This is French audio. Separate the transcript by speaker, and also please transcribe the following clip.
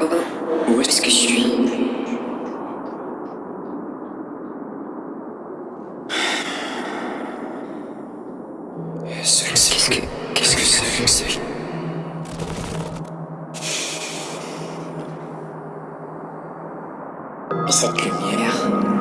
Speaker 1: Où est-ce que je suis Qu'est-ce que... Qu'est-ce que c'est
Speaker 2: Et cette lumière.